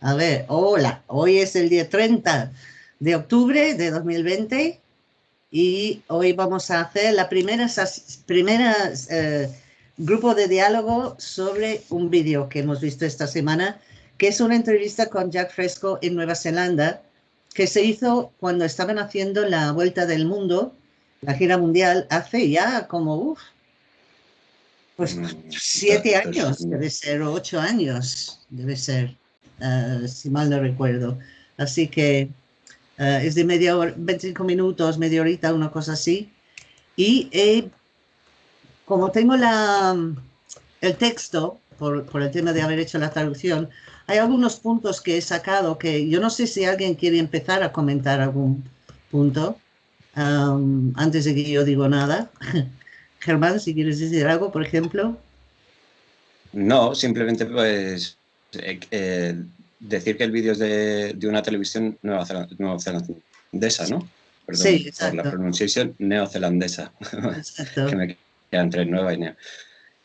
A ver, hola, hoy es el día 30 de octubre de 2020 y hoy vamos a hacer la primera, primera eh, grupo de diálogo sobre un vídeo que hemos visto esta semana, que es una entrevista con Jack Fresco en Nueva Zelanda, que se hizo cuando estaban haciendo la vuelta del mundo, la gira mundial, hace ya como, uff, pues mm, siete años, debe ser, o ocho años, debe ser. Eh, si mal no recuerdo. Así que eh, es de media hora, 25 minutos, media horita, una cosa así. Y eh, como tengo la, el texto, por, el tema de haber hecho la traducción, hay algunos puntos que he sacado que yo no sé si alguien quiere empezar a comentar algún punto um, antes de que yo digo nada. Germán, si quieres decir algo, por ejemplo. No, simplemente pues eh, eh, decir que el vídeo es de, una televisión neozelandesa, ¿no? Perdón sí, por la pronunciación neozelandesa, que me queda entre nueva y neo.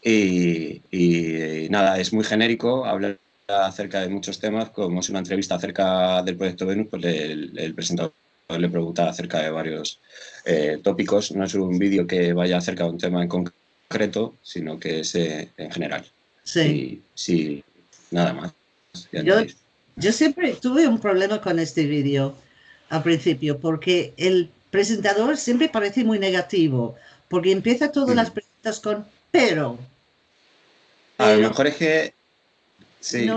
Y, nada, es muy genérico, habla acerca de muchos temas, como es una entrevista acerca del proyecto Venus, pues el, presentador le pregunta acerca de varios eh, tópicos, no es un vídeo que vaya acerca de un tema en concreto, sino que es en general. Sí. sí, nada más. Yo, siempre tuve un problema con este vídeo al principio, porque el presentador siempre parece muy negativo, porque empieza todas las preguntas con pero. A lo mejor es que, sí,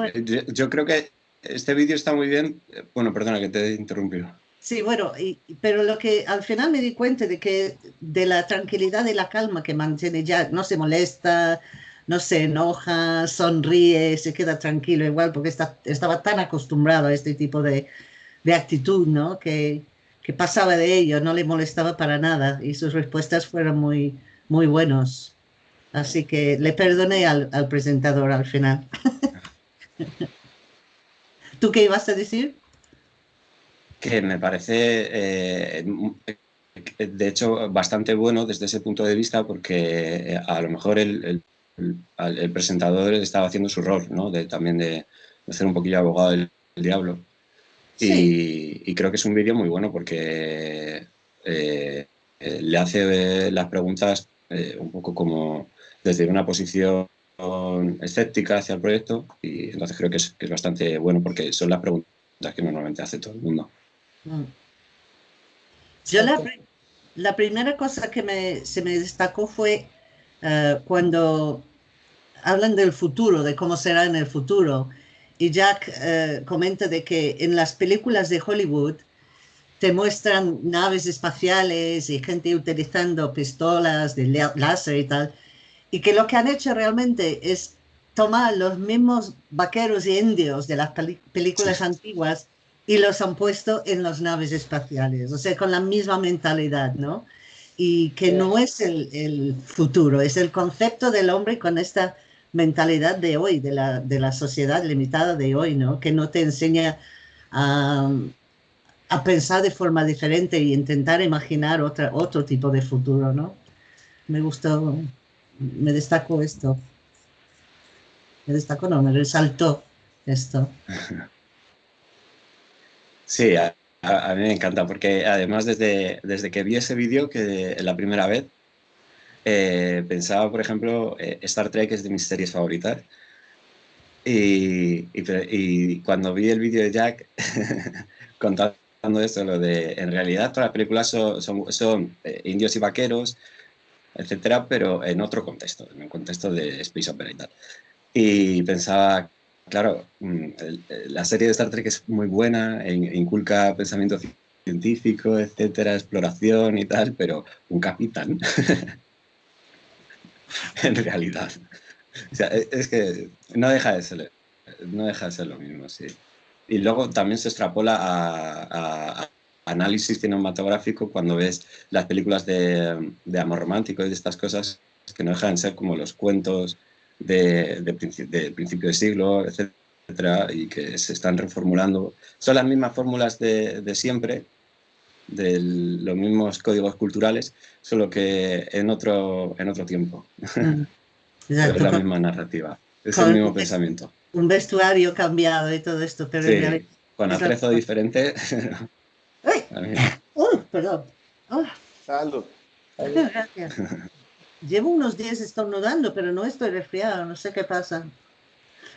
yo, creo que este vídeo está muy bien. Bueno, perdona que te he interrumpido. Sí, bueno, pero lo que al final me di cuenta de que de la tranquilidad y la calma que mantiene ya, no se molesta, no se enoja, sonríe, se queda tranquilo igual, porque está, estaba tan acostumbrado a este tipo de, de actitud, ¿no? Que, que, pasaba de ello, no le molestaba para nada y sus respuestas fueron muy, muy buenos. Así que le perdoné al, al presentador al final. ¿Tú qué ibas a decir? Que me parece, eh, de hecho, bastante bueno desde ese punto de vista porque eh, a lo mejor el el, presentador estaba haciendo su rol, ¿no? De, también de, hacer un poquillo abogado del, diablo. Y, creo que es un vídeo muy bueno porque eh, eh, le hace las preguntas eh, un poco como desde una posición escéptica hacia el proyecto y entonces creo que es, bastante bueno porque son las preguntas que normalmente hace todo el mundo. Mm. Yo la, la, primera cosa que me, se me destacó fue eh, cuando hablan del futuro, de cómo será en el futuro, y Jack eh, comenta de que en las películas de Hollywood te muestran naves espaciales y gente utilizando pistolas de láser y tal, y que lo que han hecho realmente es tomar los mismos vaqueros y indios de las películas antiguas y los han puesto en las naves espaciales, o sea, con la misma mentalidad, ¿no? Y que no es el, futuro, es el concepto del hombre con esta mentalidad de hoy, de la, de la sociedad limitada de hoy, ¿no? Que no te enseña a, a pensar de forma diferente y intentar imaginar otra, otro tipo de futuro, ¿no? Me gustó, me destacó esto. Me destacó, no, me resaltó esto. Sí, a, mí me encanta porque además desde, desde que vi ese vídeo que la primera vez eh, pensaba, por ejemplo, eh, Star Trek es de mis series favoritas y, y, cuando vi el vídeo de Jack contando esto, lo de en realidad todas las películas son, son, eh, indios y vaqueros, etcétera, pero en otro contexto, en un contexto de Space Opera y tal. Y pensaba, Claro, mm, la serie de Star Trek es muy buena, e inculca pensamiento científico, etcétera, exploración y tal, pero un capitán, en realidad. O sea, e, es que no deja de ser, no deja de ser lo mismo, sí. Y luego también se extrapola a, análisis cinematográfico cuando ves las películas de, de amor romántico y de estas cosas que no dejan de ser como los cuentos de, de, principio de siglo, etcétera, y que se están reformulando. Son las mismas fórmulas de, de siempre, de los mismos códigos culturales, solo que en otro, en otro tiempo. Mm. es la misma narrativa. Es el mismo pensamiento. Un vestuario cambiado y todo esto, pero sí, con atrezo diferente. ¡Ay! ¡Uy! perdón. Salud. Gracias. Llevo unos días estornudando, pero no estoy resfriado, no sé qué pasa.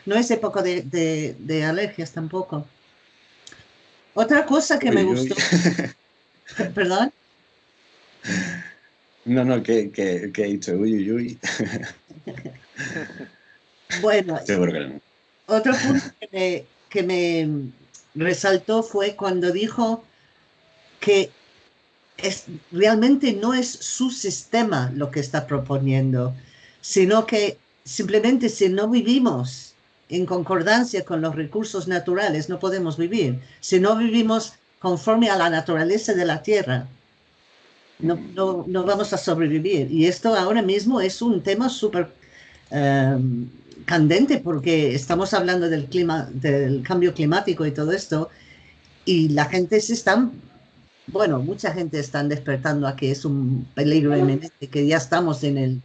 No es época de, de, alergias tampoco. Otra cosa que me gustó. ¿Perdón? No, no, que, que, que he dicho uy, uy, uy. bueno, otro punto que me, que me resaltó fue cuando dijo que es, realmente no es su sistema lo que está proponiendo, sino que simplemente si no vivimos en concordancia con los recursos naturales, no podemos vivir. Si no vivimos conforme a la naturaleza de la Tierra, no, no, vamos a sobrevivir. Y esto ahora mismo es un tema súper em, candente porque estamos hablando del, clima, del cambio climático y todo esto, y la gente se está bueno, mucha gente está despertando a que es un peligro eminente, que ya estamos en, el,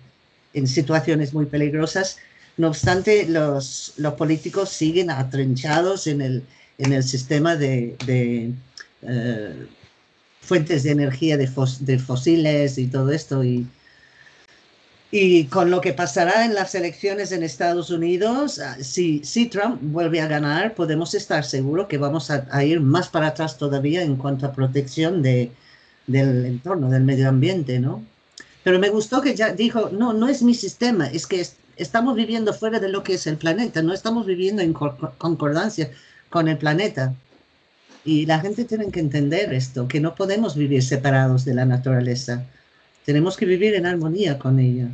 en situaciones muy peligrosas. No obstante, los, los políticos siguen atrenchados en el, en el sistema de, de eh, fuentes de energía de, de, fósiles y todo esto. Y, y con lo que pasará en las elecciones en Estados Unidos, ah, si, si Trump vuelve a ganar, podemos estar seguros que vamos a, ir más para atrás todavía en cuanto a protección de, del entorno, del medio ambiente, ¿no? Pero me gustó que ya dijo, no, no es mi sistema, es que estamos viviendo fuera de lo que es el planeta, no estamos viviendo en concordancia con el planeta. Y la gente tiene que entender esto, que no podemos vivir separados de la naturaleza. Tenemos que vivir en armonía con ella.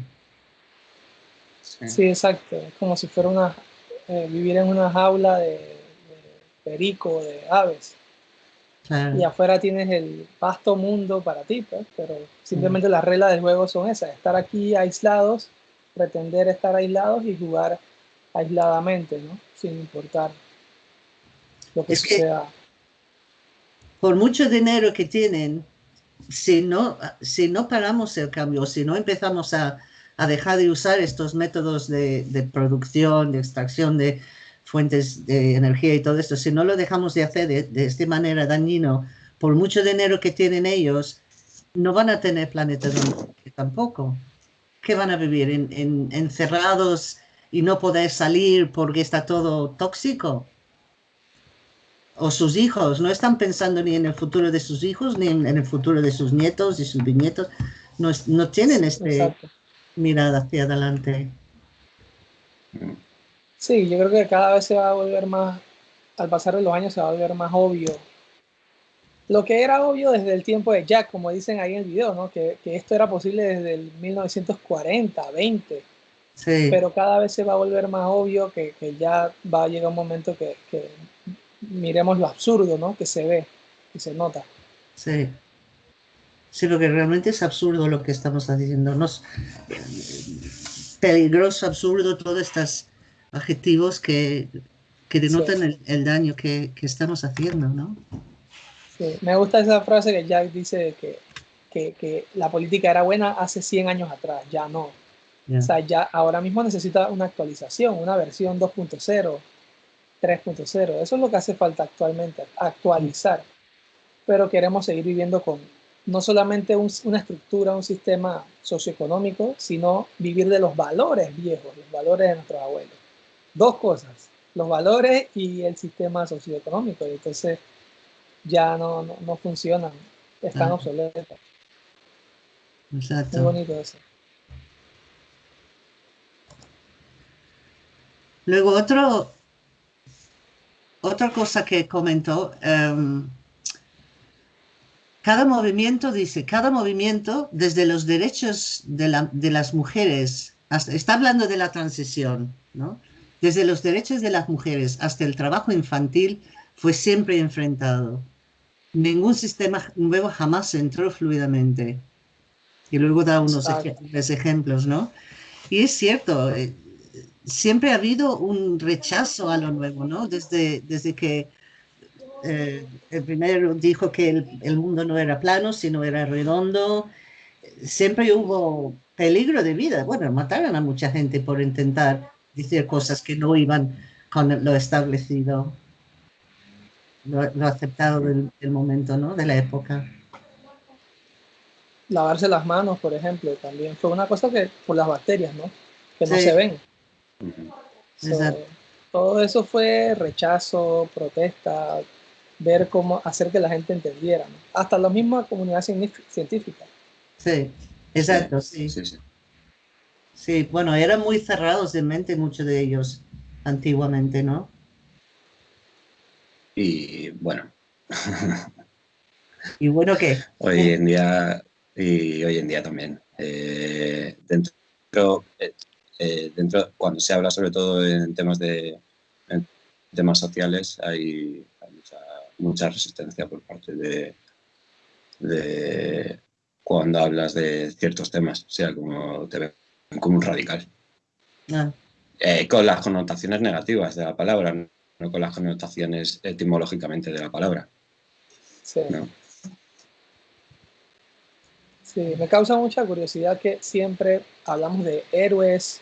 Sí, exacto. Es como si fuera una, eh, vivir en una jaula de, de perico, de aves. Y afuera tienes el vasto mundo para ti, pues, pero simplemente mm. las reglas del juego son esas, estar aquí aislados, pretender estar aislados y jugar aisladamente, ¿no? Sin importar lo que sea. por mucho dinero que tienen, si no, si no paramos el cambio, si no empezamos a, a dejar de usar estos métodos de, producción, de extracción de fuentes de energía y todo esto, si no lo dejamos de hacer de, esta manera dañino, por mucho dinero que tienen ellos, no van a tener planeta tampoco. ¿Qué van a vivir? En, en, encerrados y no poder salir porque está todo tóxico? o sus hijos, no están pensando ni en el futuro de sus hijos, ni en, el futuro de sus nietos y sus bisnietos, no tienen este mirada hacia adelante. Sí, yo creo que cada vez se va a volver más, al pasar de los años se va a volver más obvio. Lo que era obvio desde el tiempo de Jack, como dicen ahí en el video, ¿no? que, que esto era posible desde el 1940, 20. Sí. Pero cada vez se va a volver más obvio que, que ya va a llegar un momento que, que miremos lo absurdo, ¿no? Que se ve y se nota. Sí. Sí, lo que realmente es absurdo lo que estamos haciendo. No peligroso, absurdo, todos estos adjetivos que, que denotan el, daño que, que, estamos haciendo, ¿no? Sí. Me gusta esa frase que Jack dice que, que, que, la política era buena hace 100 años atrás, ya no. O sea, ya ahora mismo necesita una actualización, una versión 2.0, 3.0. Eso es lo que hace falta actualmente, actualizar. Pero queremos seguir viviendo con no solamente una estructura, un sistema socioeconómico, sino vivir de los valores viejos, los valores de nuestros abuelos. Dos cosas, los valores y el sistema socioeconómico. Y entonces ya no, no, funcionan, están obsoletos. Exacto. Muy bonito eso. Luego otro, otra cosa que comentó, em, cada movimiento, dice, cada movimiento desde los derechos de, las mujeres, está hablando de la transición, ¿no? Desde los derechos de las mujeres hasta el trabajo infantil fue siempre enfrentado. Ningún sistema nuevo jamás entró fluidamente. Y luego da unos ejemplos, ¿no? Y es cierto, eh, siempre ha habido un rechazo a lo nuevo, ¿no? Desde, desde que eh, el primero dijo que el, mundo no era plano, sino era redondo, siempre hubo peligro de vida. Bueno, mataron a mucha gente por intentar decir cosas que no iban con lo establecido, lo, aceptado del, momento, ¿no? De la época. Lavarse las manos, por ejemplo, también fue una cosa que por las bacterias, ¿no? Que no se ven. todo eso fue rechazo, protesta, ver cómo hacer que la gente entendiera, hasta la misma comunidad científica. Sí, exacto, sí. Sí, sí. bueno, eran muy cerrados de mente muchos de ellos antiguamente, ¿no? Y bueno. ¿Y bueno qué? Hoy en día, y hoy en día también. Eh, dentro, eh, eh, dentro, cuando se habla sobre todo en temas de temas sociales, hay, mucha, resistencia por parte de, de cuando hablas de ciertos temas, o sea, como te ven como un radical. Ah. Eh, con las connotaciones negativas de la palabra, no con las connotaciones etimológicamente de la palabra. Sí. Sí, me causa mucha curiosidad que siempre hablamos de héroes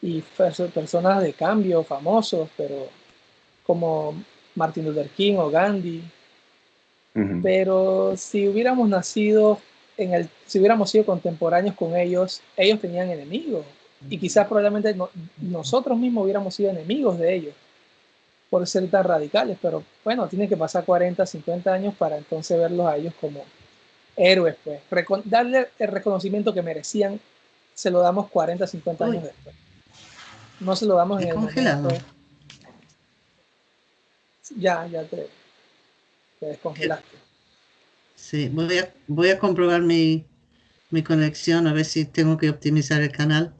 y personas de cambio famosos, pero como Martin Luther King o Gandhi. Pero si hubiéramos nacido en el, si hubiéramos sido contemporáneos con ellos, ellos tenían enemigos. Y quizás probablemente nosotros mismos hubiéramos sido enemigos de ellos por ser tan radicales. Pero bueno, tiene que pasar 40, 50 años para entonces verlos a ellos como héroes. Pues. darle el reconocimiento que merecían, se lo damos 40, 50 años después. No se lo damos en el momento ya, ya te, descongelaste. Sí, voy a, voy a comprobar mi, mi conexión, a ver si tengo que optimizar el canal.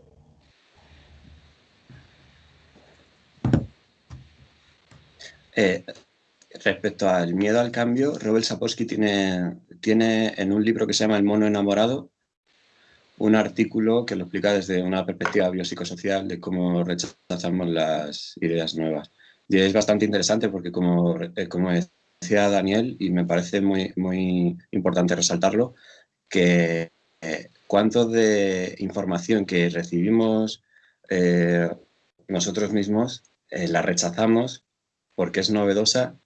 Eh, respecto al miedo al cambio, Robert Sapolsky tiene, tiene en un libro que se llama El mono enamorado un artículo que lo explica desde una perspectiva biopsicosocial de cómo rechazamos las ideas nuevas. Y es bastante interesante porque, como, eh, como decía Daniel, y me parece muy, muy importante resaltarlo, que eh, cuánto de información que recibimos eh, nosotros mismos la rechazamos porque es novedosa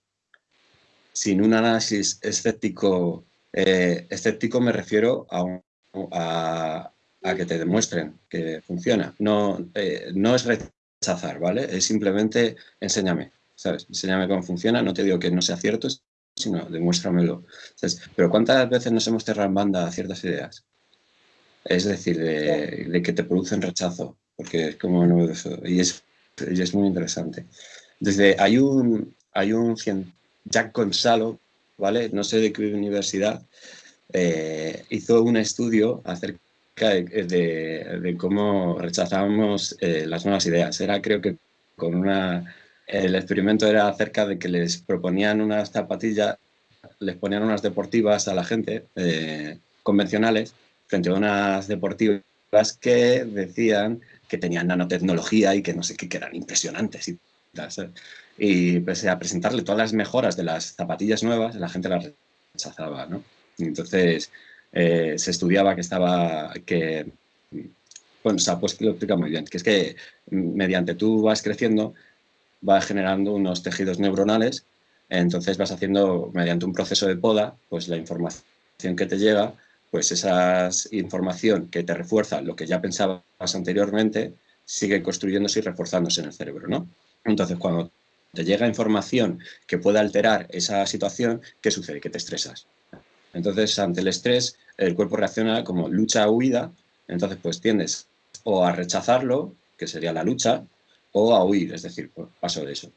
sin un análisis escéptico. escéptico me refiero a, a, que te demuestren que funciona. No, no es rechazar, ¿vale? Es simplemente enséñame, ¿sabes? Enséñame cómo funciona, no te digo que no sea cierto, sino demuéstramelo. Pero ¿cuántas veces nos hemos cerrado en banda a ciertas ideas? Es decir, de, que te producen rechazo, porque es como novedoso y es, y es muy interesante. Desde, hay un, hay un Jack Gonzalo, ¿vale? No sé de qué universidad, eh, hizo un estudio acerca de, cómo rechazábamos eh, las nuevas ideas. Era creo que con una... El experimento era acerca de que les proponían unas zapatillas, les ponían unas deportivas a la gente, eh, convencionales, frente a unas deportivas que decían que tenían nanotecnología y que no sé qué, que eran impresionantes. Y, y pese a presentarle todas las mejoras de las zapatillas nuevas, la gente las rechazaba, ¿no? Entonces, eh, se estudiaba que estaba, que, bueno, o pues lo explica muy bien, que es que mediante tú vas creciendo, vas generando unos tejidos neuronales, entonces vas haciendo, mediante un proceso de poda, pues la información que te llega, pues esa información que te refuerza lo que ya pensabas anteriormente, sigue construyéndose y reforzándose en el cerebro, ¿no? Entonces, cuando te llega información que pueda alterar esa situación, ¿qué sucede? Que te estresas. Entonces, ante el estrés, el cuerpo reacciona como lucha o huida, entonces pues tiendes o a rechazarlo, que sería la lucha, o a huir, es decir, pues, paso de eso,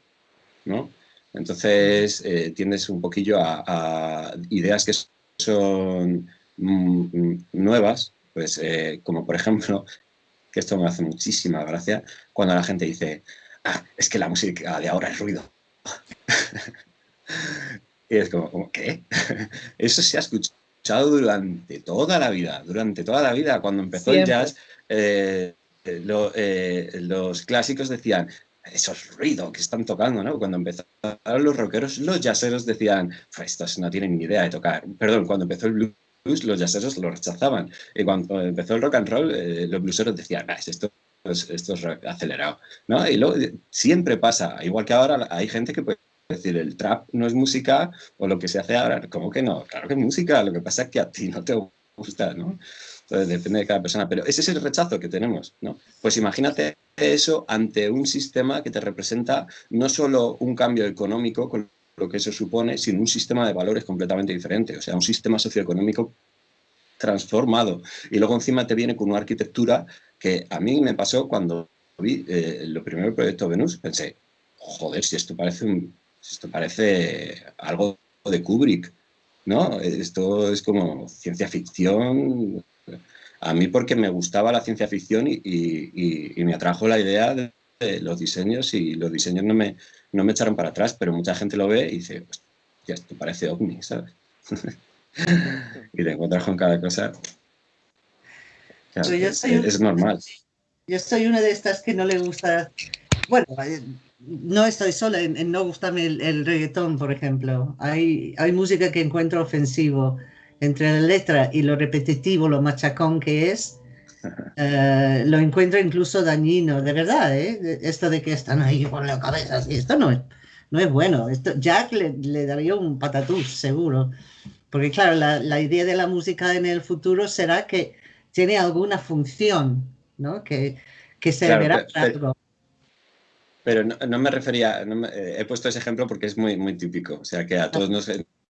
¿no? Entonces, eh, tiendes un poquillo a, ideas que son mm, nuevas, pues eh, como por ejemplo, que esto me hace muchísima gracia, cuando la gente dice, ah, es que la música de ahora es ruido. Y es como, ¿qué? Eso se ha escuchado durante toda la vida, durante toda la vida. Cuando empezó el jazz, eh, eh, los clásicos decían, eso es ruido que están tocando, ¿no? Cuando empezaron los rockeros, los jazzeros decían, estos no tienen ni idea de tocar. Perdón, cuando empezó el blues, los jazzeros lo rechazaban. Y cuando empezó el rock and roll, eh, los blueseros decían, esto es, esto es acelerado. ¿no? Y luego siempre pasa, igual que ahora hay gente que puede decir el trap no es música o lo que se hace ahora, ¿cómo que no? Claro que es música, lo que pasa es que a ti no te gusta, ¿no? Entonces depende de cada persona, pero ese es el rechazo que tenemos, ¿no? Pues imagínate eso ante un sistema que te representa no solo un cambio económico con lo que eso supone, sino un sistema de valores completamente diferente, o sea, un sistema socioeconómico transformado. Y luego encima te viene con una arquitectura que a mí me pasó cuando vi eh, lo primero proyecto Venus, pensé, joder, si esto parece, un, esto parece algo de Kubrick, ¿no? Esto es como ciencia ficción. A mí porque me gustaba la ciencia ficción y, me atrajo la idea de, los diseños y los diseños no me, no me echaron para atrás, pero mucha gente lo ve y dice, ya esto parece ovni, ¿sabes? y te encuentras con cada cosa. es, normal. Yo soy una de estas que no le gusta. Bueno, no estoy sola en, no gustarme el, reggaetón, por ejemplo. Hay, hay música que encuentro ofensivo entre la letra y lo repetitivo, lo machacón que es. Eh, lo encuentro incluso dañino, de verdad, ¿eh? Esto de que están ahí con la cabeza así, esto no es, no es bueno. Esto, Jack le, le daría un patatús, seguro. Porque claro, la, idea de la música en el futuro será que tiene alguna función, ¿no? Que, que se verá pero, Pero no, me refería, eh, he puesto ese ejemplo porque es muy, muy típico. O sea, que a todos nos,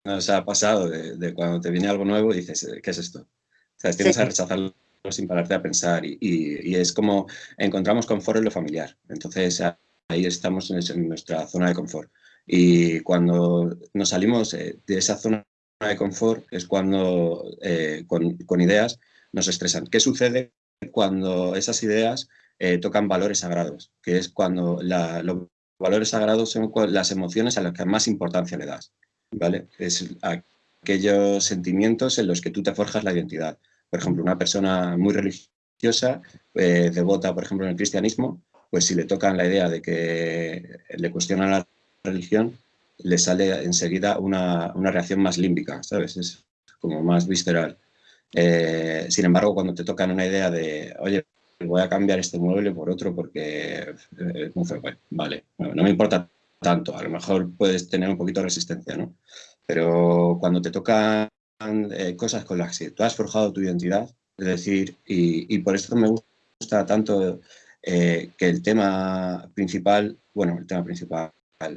nos ha pasado de, cuando te viene algo nuevo y dices, ¿qué es esto? O sea, tienes a rechazarlo sin pararte a pensar y, y, es como encontramos confort en lo familiar. Entonces ahí estamos en, nuestra zona de confort. Y cuando nos salimos de esa zona de confort es cuando eh, con, ideas nos estresan. ¿Qué sucede cuando esas ideas eh, tocan valores sagrados? Que es cuando los valores sagrados son las emociones a las que más importancia le das. ¿vale? Es aquellos sentimientos en los que tú te forjas la identidad. Por ejemplo, una persona muy religiosa, eh, devota, por ejemplo, en el cristianismo, pues si le tocan la idea de que le cuestionan la religión, le sale enseguida una, una reacción más límbica, ¿sabes? Es como más visceral. Eh, sin embargo, cuando te tocan una idea de, oye, voy a cambiar este mueble por otro porque eh, vale, no, me importa tanto, a lo mejor puedes tener un poquito de resistencia, ¿no? Pero cuando te tocan eh, cosas con las que tú has forjado tu identidad, es decir, y, y por eso me gusta tanto que el tema principal, bueno, el tema principal,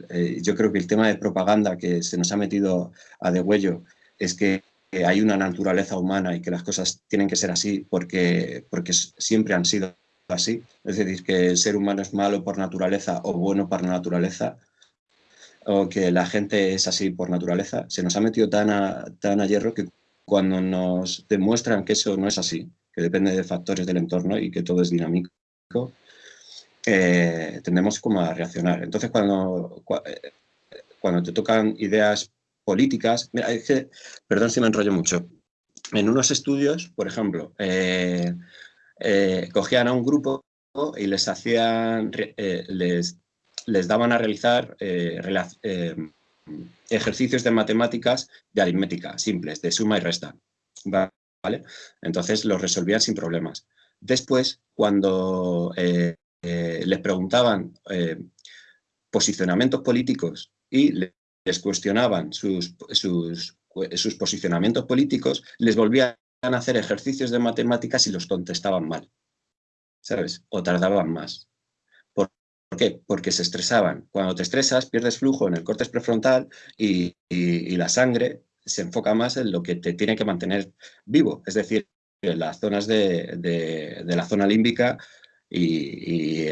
eh, yo creo que el tema de propaganda que se nos ha metido a degüello es que hay una naturaleza humana y que las cosas tienen que ser así porque, porque siempre han sido así. Es decir, que el ser humano es malo por naturaleza o bueno por naturaleza, o que la gente es así por naturaleza, se nos ha metido tan a, tan a hierro que cuando nos demuestran que eso no es así, que depende de factores del entorno y que todo es dinámico, eh, tendemos como a reaccionar. Entonces, cuando, eh, cuando te tocan ideas políticas, mira, perdón si me enrollo mucho, en unos estudios, por ejemplo, eh, cogían a un grupo y les hacían, les, les daban a realizar ejercicios de matemáticas de aritmética, simples, de suma y resta. ¿Vale? Entonces los resolvían sin problemas. Después, cuando eh, les preguntaban eh, posicionamientos políticos y les cuestionaban sus, sus, posicionamientos políticos, les volvían a hacer ejercicios de matemáticas y los contestaban mal, ¿sabes? O tardaban más. ¿Por, qué? Porque se estresaban. Cuando te estresas, pierdes flujo en el córtex prefrontal y, y, la sangre se enfoca más en lo que te tiene que mantener vivo, es decir, en las zonas de, de, de la zona límbica y,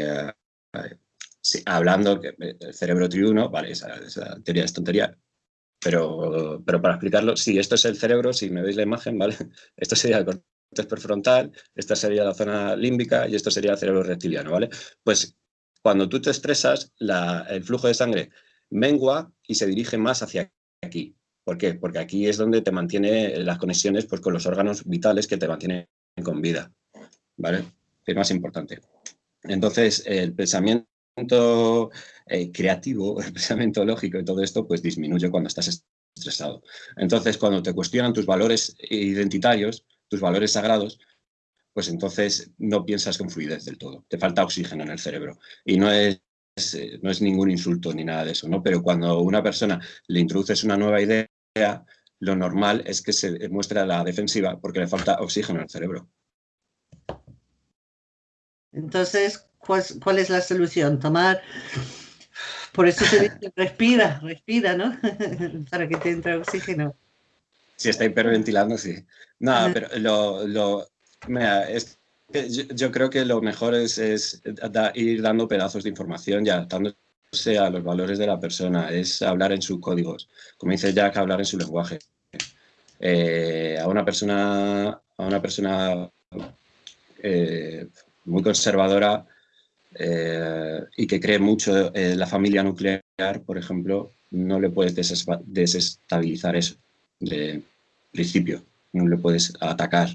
eh, hablando que el cerebro triuno, vale, esa, teoría es tontería, pero, pero para explicarlo, sí, esto es el cerebro, si me veis la imagen, ¿vale? Esto sería el corte prefrontal, esta sería la zona límbica y esto sería el cerebro reptiliano, ¿vale? Pues cuando tú te estresas, el flujo de sangre mengua y se dirige más hacia aquí. ¿Por qué? Porque aquí es donde te mantiene las conexiones pues, con los órganos vitales que te mantienen con vida, ¿vale? es más importante. Entonces, el pensamiento eh, creativo, el pensamiento lógico y todo esto, pues disminuye cuando estás estresado. Entonces, cuando te cuestionan tus valores identitarios, tus valores sagrados, pues entonces no piensas con fluidez del todo, te falta oxígeno en el cerebro. Y no es, no es ningún insulto ni nada de eso, ¿no? Pero cuando a una persona le introduces una nueva idea, lo normal es que se muestre a la defensiva porque le falta oxígeno en el cerebro. Entonces, ¿cuál, es la solución? Tomar, por eso se dice, respira, respira, ¿no? Para que te entre oxígeno. Si está hiperventilando, sí. No, pero lo, lo es, yo, creo que lo mejor es, es ir dando pedazos de información y adaptándose a los valores de la persona, es hablar en sus códigos, como dice Jack, hablar en su lenguaje. Eh, a una persona, a una persona eh, muy conservadora eh, y que cree mucho en la familia nuclear, por ejemplo, no le puedes desestabilizar eso de principio, no le puedes atacar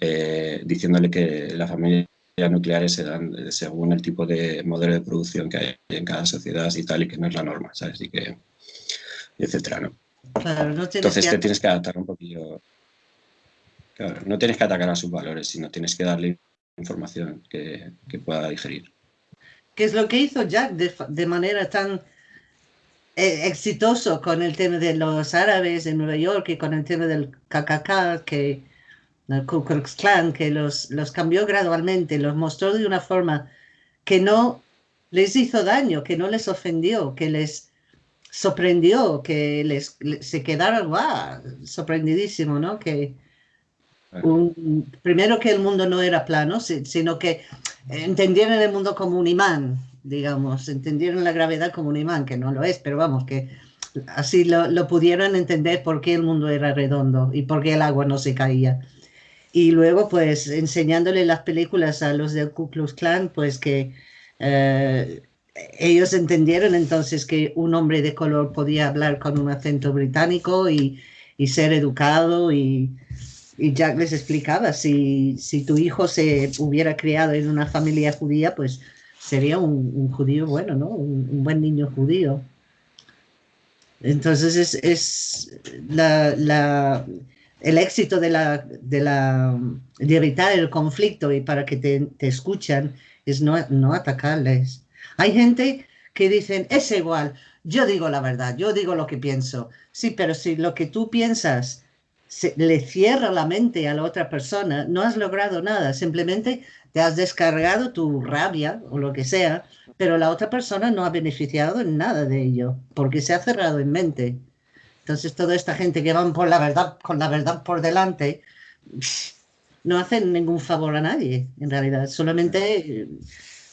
eh, diciéndole que la familia nucleares se dan según el tipo de modelo de producción que hay en cada sociedad y tal, y que no es la norma, ¿sabes? Y que, etcétera, ¿no? Entonces te tienes que adaptar un poquillo. Claro, no tienes que atacar a sus valores, sino tienes que darle información que, pueda digerir. ¿Qué es lo que hizo Jack de, manera tan eh, exitoso con el tema de los árabes en Nueva York y con el tema del KKK, que el Ku Klux Klan, que los, los cambió gradualmente, los mostró de una forma que no les hizo daño, que no les ofendió, que les sorprendió, que les, se quedaron sorprendidísimo, ¿no? Que, primero que el mundo no era plano, sino que entendieron el mundo como un imán, digamos, entendieron la gravedad como un imán, que no lo es, pero vamos, que así lo, lo pudieron entender por qué el mundo era redondo y por qué el agua no se caía. Y luego, pues, enseñándole las películas a los del Ku Klux Klan, pues que eh, ellos entendieron entonces que un hombre de color podía hablar con un acento británico y, y ser educado y, y Jack les explicaba, si, si tu hijo se hubiera criado en una familia judía, pues sería un, judío bueno, ¿no? Un, buen niño judío. Entonces es, es la, la, el éxito de, la, de, la, de evitar el conflicto y para que te, te escuchan es no, no atacarles. Hay gente que dicen, es igual, yo digo la verdad, yo digo lo que pienso. Sí, pero si lo que tú piensas le cierra la mente a la otra persona, no has logrado nada, simplemente te has descargado tu rabia o lo que sea, pero la otra persona no ha beneficiado en nada de ello, porque se ha cerrado en mente. Entonces, toda esta gente que van por la verdad, con la verdad por delante, no hacen ningún favor a nadie, en realidad, solamente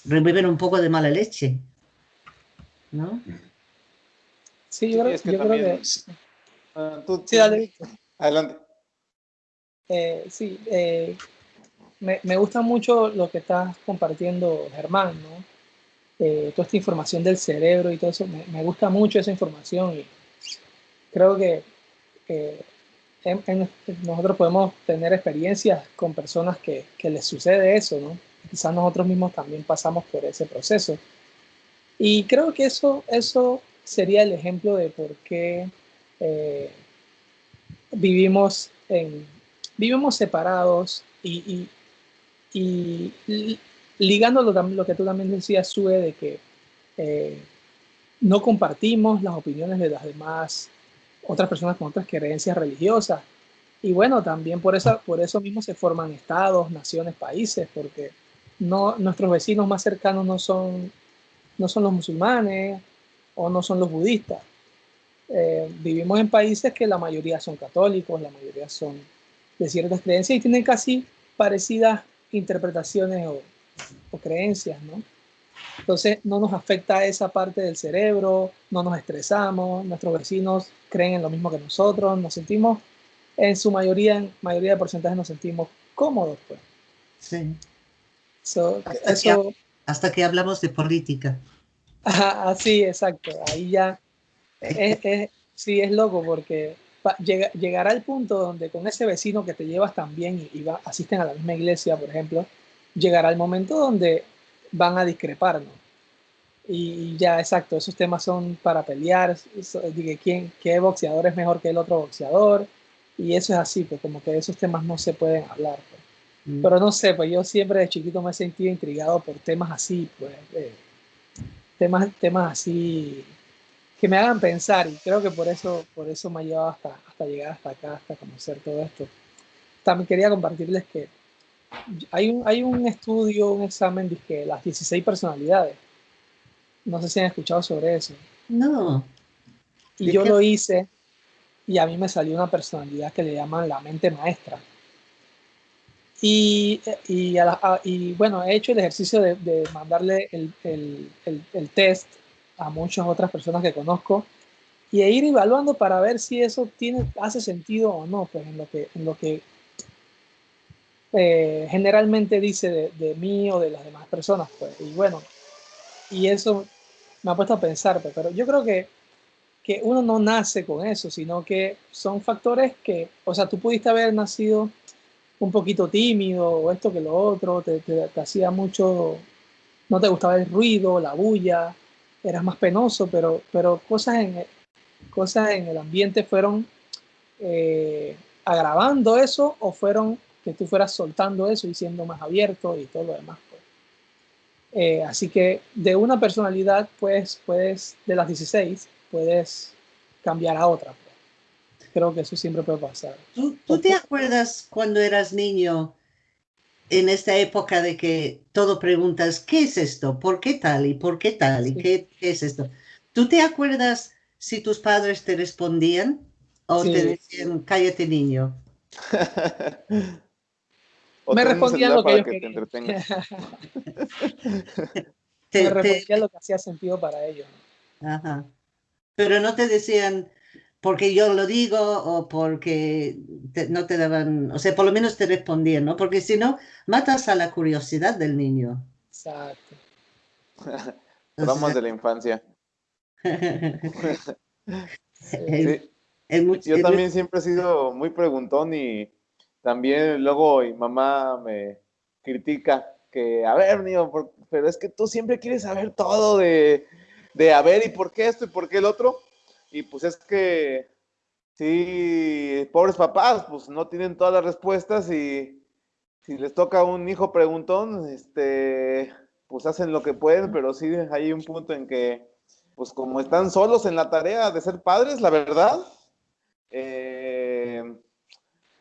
reviven un poco de mala leche. ¿No? Sí, yo, creo, que... Sí, dale. Adelante. Eh, sí, eh, me, gusta mucho lo que estás compartiendo, Germán, ¿no? Eh, toda esta información del cerebro y todo eso, me, gusta mucho esa información y creo que nosotros podemos tener experiencias con personas que, que, les sucede eso, ¿no? Quizás nosotros mismos también pasamos por ese proceso. Y creo que eso, eso sería el ejemplo de por qué vivimos, vivimos separados y, y, y ligando lo, que tú también decías, Sue, de que eh, no compartimos las opiniones de las demás otras personas con otras creencias religiosas. Y bueno, también por eso, por eso mismo se forman estados, naciones, países, porque no, nuestros vecinos más cercanos no son, no son los musulmanes o no son los budistas. Eh, vivimos en países que la mayoría son católicos, la mayoría son de ciertas creencias y tienen casi parecidas interpretaciones o, creencias, ¿no? Entonces no nos afecta esa parte del cerebro, no nos estresamos, nuestros vecinos creen en lo mismo que nosotros, nos sentimos, en su mayoría, en mayoría de porcentajes nos sentimos cómodos, pues. Sí. hasta, que, hasta, que, hablamos de política. sí, exacto. Ahí ya es, sí, es loco porque llega, llegará el punto donde con ese vecino que te llevas tan bien y, va, asisten a la misma iglesia, por ejemplo, llegará el momento donde van a discrepar, ¿no? Y ya, exacto, esos temas son para pelear, quién, qué boxeador es mejor que el otro boxeador, y eso es así, pues como que esos temas no se pueden hablar. Pues. Mm. Pero no sé, pues yo siempre de chiquito me he sentido intrigado por temas así, pues, temas, temas así que me hagan pensar y creo que por eso, por eso me ha llevado hasta, hasta llegar hasta acá, hasta conocer todo esto. También quería compartirles que hay un, hay un estudio, un examen de las 16 personalidades. No sé si han escuchado sobre eso. No. Y yo lo hice y a mí me salió una personalidad que le llaman la mente maestra. Y, y, y bueno, he hecho el ejercicio de, de mandarle el, el, el, test a muchas otras personas que conozco y e ir evaluando para ver si eso tiene, hace sentido o no, pues en lo que, en lo que eh, generalmente dice de, de, mí o de las demás personas. Pues. Y bueno, y eso me ha puesto a pensar, pues, pero yo creo que, que uno no nace con eso, sino que son factores que, o sea, tú pudiste haber nacido un poquito tímido o esto que lo otro, te, te, hacía mucho, no te gustaba el ruido, la bulla, eras más penoso, pero, pero cosas, en, cosas en el ambiente fueron eh, agravando eso o fueron que tú fueras soltando eso y siendo más abierto y todo lo demás. Pues. Eh, así que de una personalidad, pues, puedes, de las 16, puedes cambiar a otra creo que eso siempre puede pasar. ¿Tú, te acuerdas cuando eras niño, en esta época de que todo preguntas, ¿qué es esto? ¿Por qué tal? ¿Y por qué tal? ¿Y qué, es esto? ¿Tú te acuerdas si tus padres te respondían o te decían, cállate niño? me respondían lo que yo quería. me respondían lo que hacía sentido para ellos. Ajá. Pero no te decían, porque yo lo digo o porque no te daban, o sea, por lo menos te respondían, ¿no? Porque si no, matas a la curiosidad del niño. Exacto. Vamos de la infancia. yo también siempre he sido muy preguntón y también luego mi mamá me critica que, a ver, niño, pero es que tú siempre quieres saber todo de, de, a ver, ¿y por qué esto y por qué el otro? Y pues es que, sí, pobres papás, pues no tienen todas las respuestas y si les toca un hijo preguntón, este, pues hacen lo que pueden, pero sí hay un punto en que, pues como están solos en la tarea de ser padres, la verdad, eh,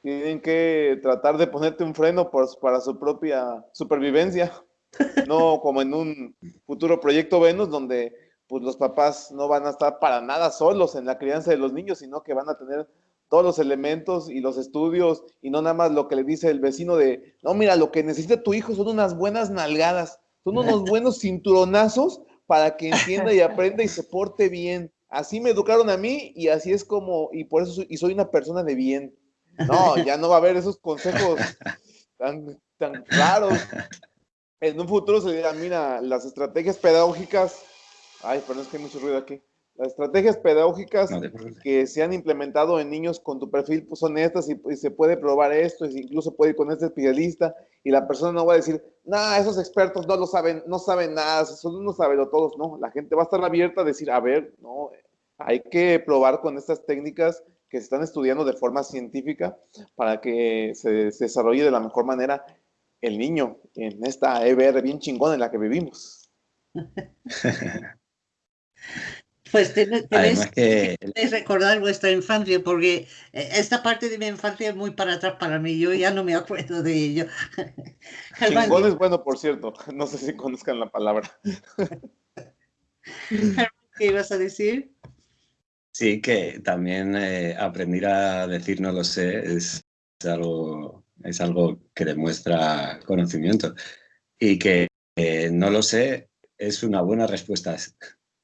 tienen que tratar de ponerte un freno para su propia supervivencia, no como en un futuro proyecto Venus donde pues los papás no van a estar para nada solos en la crianza de los niños, sino que van a tener todos los elementos y los estudios y no nada más lo que le dice el vecino de, no, mira, lo que necesita tu hijo son unas buenas nalgadas, son unos buenos cinturonazos para que entienda y aprenda y se porte bien. Así me educaron a mí y así es como, y por eso soy, y soy una persona de bien. No, ya no va a haber esos consejos tan, tan claros. En un futuro se dirá, mira, las estrategias pedagógicas Ay, perdón, es que hay mucho ruido aquí. Las estrategias pedagógicas que se han implementado en niños con tu perfil pues, son estas y, se puede probar esto, incluso puede ir con este especialista y la persona no va a decir, nah, esos expertos no lo saben, no saben nada, son unos todos, no, la gente va a estar abierta a decir, a ver, no, hay que probar con estas técnicas que se están estudiando de forma científica para que se, se desarrolle de la mejor manera el niño en esta EBR bien chingona en la que vivimos. Pues tenéis que... recordar vuestra infancia, porque eh, esta parte de mi infancia es muy para atrás para mí, yo ya no me acuerdo de ello. Chingón es bueno, por cierto, no sé si conozcan la palabra. ¿Qué ibas a decir? Sí, que también eh, aprender a decir no lo sé es, algo, es algo que demuestra conocimiento y que eh, no lo sé es una buena respuesta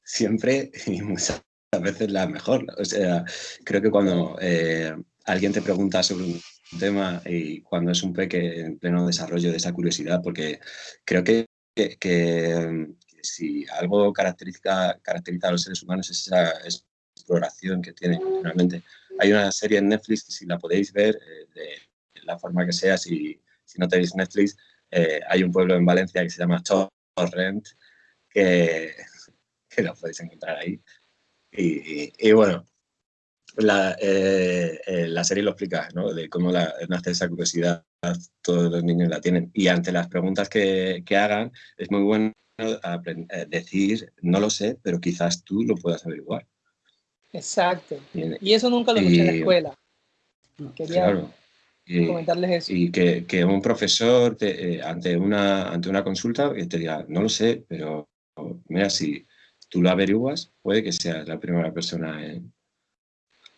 siempre y muchas veces la mejor. O sea, creo que cuando eh, alguien te pregunta sobre un tema y cuando es un peque en pleno desarrollo de esa curiosidad, porque creo que, que, si algo caracteriza, caracteriza a los seres humanos es esa exploración que tienen realmente. Hay una serie en Netflix, si la podéis ver, eh, de la forma que sea, si, si no tenéis Netflix, eh, hay un pueblo en Valencia que se llama Torrent, que, que lo podéis encontrar ahí. Y, bueno, la, eh, eh, la, serie lo explica, ¿no? De cómo la, nace esa curiosidad, todos los niños la tienen. Y ante las preguntas que, que hagan, es muy bueno decir, no lo sé, pero quizás tú lo puedas averiguar. Exacto. Y eso nunca lo escuché en la escuela. Quería claro. comentarles eso. Y que, que un profesor te, ante, una, ante una consulta te diga, no lo sé, pero mira, si tú lo averiguas, puede que seas la primera persona en,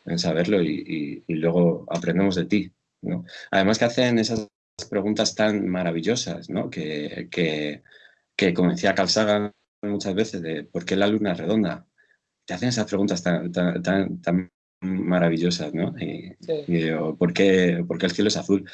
en saberlo y, y, luego aprendemos de ti. ¿no? Además que hacen esas preguntas tan maravillosas, ¿no? que, que, que como decía Carl Sagan muchas veces, de por qué la luna es redonda. Te hacen esas preguntas tan, tan, tan, maravillosas, ¿no? Y, ¿por, qué, ¿por, qué, el cielo es azul?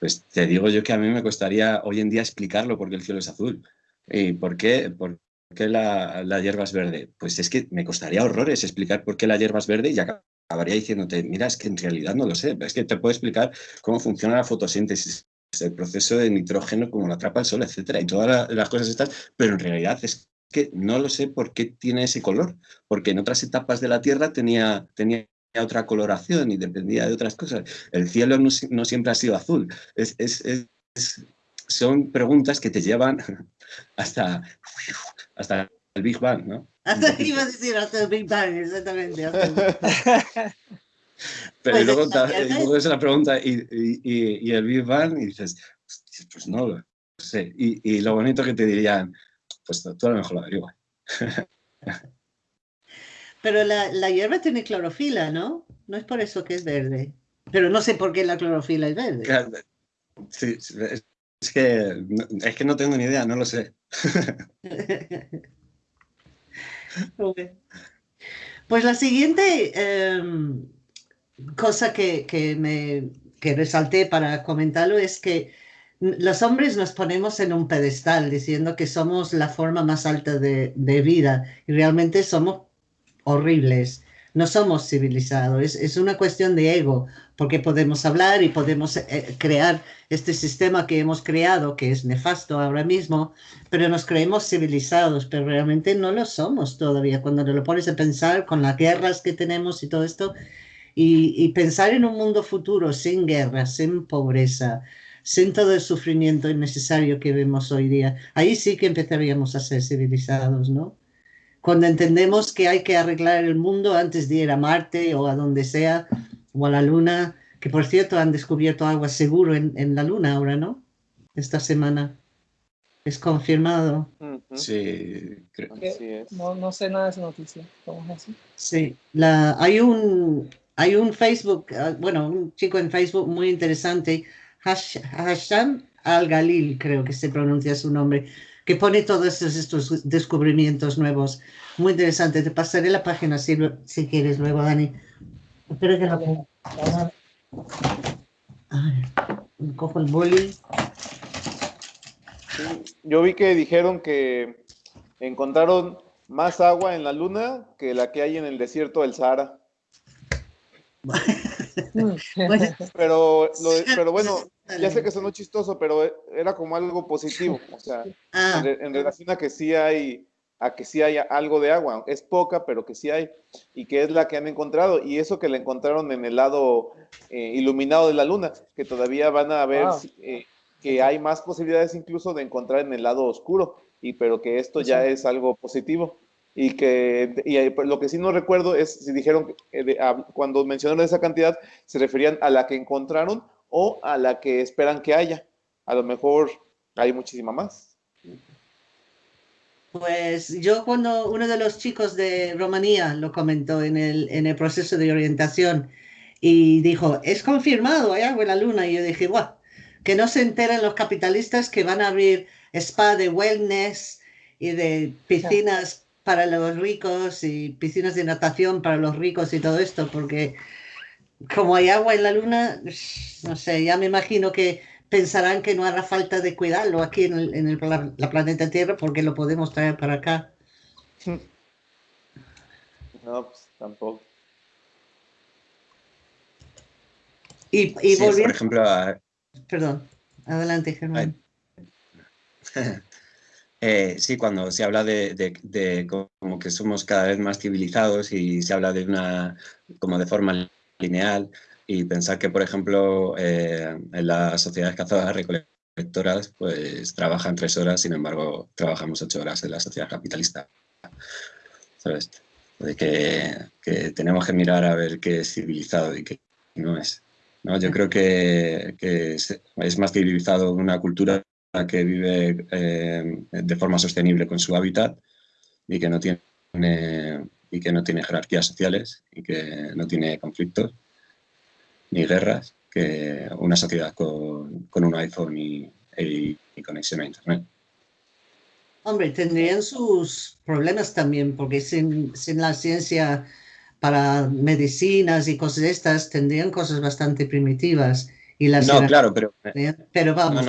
pues te digo yo que a mí me costaría hoy en día explicarlo por qué el cielo es azul. ¿Y por qué, por qué la, la, hierba es verde? Pues es que me costaría horrores explicar por qué la hierba es verde y acabaría diciéndote, mira, es que en realidad no lo sé, es que te puedo explicar cómo funciona la fotosíntesis, el proceso de nitrógeno, cómo lo atrapa el sol, etcétera, y todas las cosas estas, pero en realidad es que no lo sé por qué tiene ese color, porque en otras etapas de la Tierra tenía, tenía otra coloración y dependía de otras cosas. El cielo no, siempre ha sido azul. Es, es, son preguntas que te llevan hasta, hasta el Big Bang, ¿no? Hasta iba a decir hasta el Big Bang, exactamente. Pero pues luego, luego es la pregunta y, y, y, el Big Bang y dices, pues no lo sé. Y, y, lo bonito que te dirían, pues tú a lo mejor lo averiguas. Pero la, la, hierba tiene clorofila, ¿no? No es por eso que es verde. Pero no sé por qué la clorofila es verde. Sí, es que, es que no tengo ni idea, no lo sé. Pues la siguiente em, cosa que, que, me que resalté para comentarlo es que los hombres nos ponemos en un pedestal diciendo que somos la forma más alta de, de vida y realmente somos horribles no somos civilizados, es, una cuestión de ego, porque podemos hablar y podemos eh, crear este sistema que hemos creado, que es nefasto ahora mismo, pero nos creemos civilizados, pero realmente no lo somos todavía. Cuando te lo pones a pensar con las guerras que tenemos y todo esto, y, y pensar en un mundo futuro sin guerra, sin pobreza, sin todo el sufrimiento innecesario que vemos hoy día, ahí sí que empezaríamos a ser civilizados, ¿no? Cuando entendemos que hay que arreglar el mundo antes de ir a Marte o a donde sea, o a la Luna, que por cierto han descubierto agua seguro en, en la Luna ahora, ¿no? Esta semana. Es confirmado. Sí, creo que es. No, no, sé nada de esa noticia. ¿Cómo es así? Sí, la, hay, un, hay un Facebook, ah, bueno, un chico en Facebook muy interesante, Hasham Al-Galil, creo que se pronuncia su nombre, que pone todos estos descubrimientos nuevos. Muy interesante. Te pasaré la página si, si quieres luego, Dani. Espero que la cojo el boli. yo vi que dijeron que encontraron más agua en la luna que la que hay en el desierto del Sahara. pero, pero bueno, ya sé que sonó chistoso, pero era como algo positivo, o sea, ah. en, relación a que sí hay, a que sí hay algo de agua, es poca, pero que sí hay, y que es la que han encontrado, y eso que la encontraron en el lado eh, iluminado de la luna, que todavía van a ver ah. eh, que hay más posibilidades incluso de encontrar en el lado oscuro, y pero que esto ya es algo positivo y que y pues, lo que sí no recuerdo es si dijeron eh, cuando mencionaron esa cantidad se referían a la que encontraron o a la que esperan que haya. A lo mejor hay muchísima más. Pues yo cuando uno de los chicos de Rumanía lo comentó en el, en el proceso de orientación y dijo, es confirmado, hay agua en la luna. Y yo dije, guau, que no se enteren los capitalistas que van a abrir spa de wellness y de piscinas para los ricos y piscinas de natación para los ricos y todo esto, porque como hay agua en la luna, no sé, ya me imagino que pensarán que no hará falta de cuidarlo aquí en, el, en el, la, planeta Tierra porque lo podemos traer para acá. No, pues tampoco. Y, y sí, por ejemplo, Perdón, adelante, Germán. Eh, sí, cuando se habla de, como que somos cada vez más civilizados y se habla de una, como de forma lineal y pensar que, por ejemplo, eh, en las sociedades cazadoras recolectoras, pues trabajan tres horas, sin embargo, trabajamos ocho horas en la sociedad capitalista. ¿Sabes? De que, que, tenemos que mirar a ver qué es civilizado y qué no es. ¿no? Yo creo que, que es más civilizado una cultura que vive eh, de forma sostenible con su hábitat y que no tiene y que no tiene jerarquías sociales y que no tiene conflictos ni guerras que una sociedad con, con un iPhone y, y, conexión a internet. Hombre, tendrían sus problemas también, porque sin, sin, la ciencia para medicinas y cosas de estas, tendrían cosas bastante primitivas. Y las no, claro, pero... Pero vamos,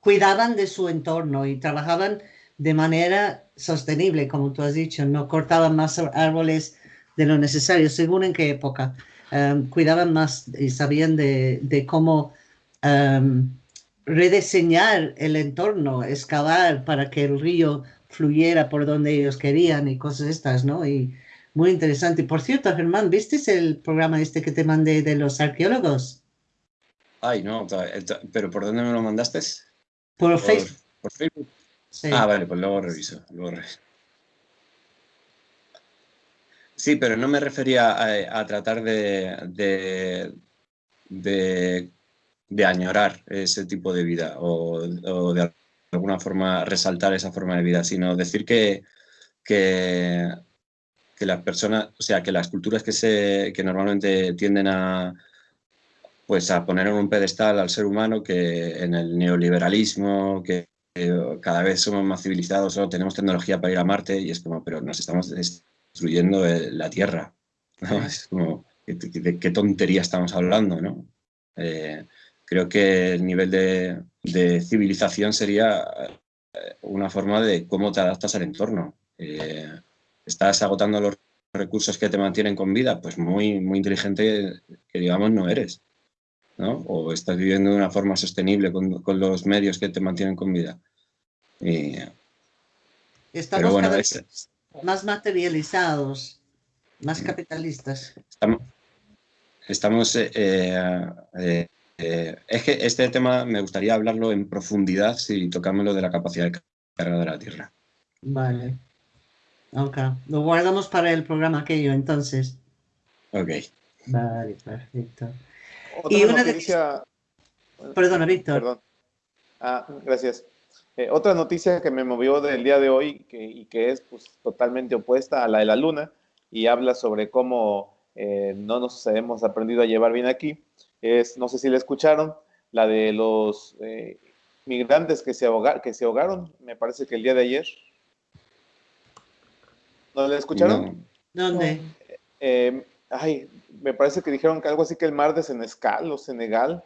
cuidaban de su entorno y trabajaban de manera sostenible, como tú has dicho, no cortaban más árboles de lo necesario, según en qué época. Um, cuidaban más y sabían de, de cómo um, rediseñar el entorno, excavar para que el río fluyera por donde ellos querían y cosas estas, ¿no? Y muy interesante. Por cierto, Germán, ¿viste el programa este que te mandé de los arqueólogos? Ay, no, pero ¿por dónde me lo mandaste? Por, Facebook. Por Facebook. Ah, vale, pues luego reviso, Sí, pero no me refería a, tratar de, de, añorar ese tipo de vida o, de alguna forma resaltar esa forma de vida, sino decir que, que, las personas, o sea, que las culturas que, se, que normalmente tienden a, pues a poner en un pedestal al ser humano que en el neoliberalismo, que cada vez somos más civilizados, solo tenemos tecnología para ir a Marte y es como, pero nos estamos destruyendo la Tierra. Es como, ¿de qué tontería estamos hablando? ¿no? Eh, creo que el nivel de, civilización sería eh, una forma de cómo te adaptas al entorno. Eh, ¿Estás agotando los recursos que te mantienen con vida? Pues muy, muy inteligente que digamos no eres. ¿no? O estás viviendo de una forma sostenible con, con los medios que te mantienen con vida. Estamos cada vez más materializados, más mm. capitalistas. Estamos, eh, eh, eh, es que este tema me gustaría hablarlo en profundidad si tocamos lo de la capacidad de carga de la Tierra. Vale. Ok. Lo guardamos para el programa aquello entonces. Ok. Vale, perfecto y una noticia... Perdona, Víctor. Perdón. Ah, gracias. Eh, otra noticia que me movió del día de hoy y que es pues, totalmente opuesta a la de la Luna y habla sobre cómo eh, no nos hemos aprendido a llevar bien aquí, es, no sé si la escucharon, la de los eh, migrantes que se, que se ahogaron, me parece que el día de ayer. ¿No la escucharon? ¿Dónde? ay, me parece que dijeron que algo así que el mar de Senescal o Senegal.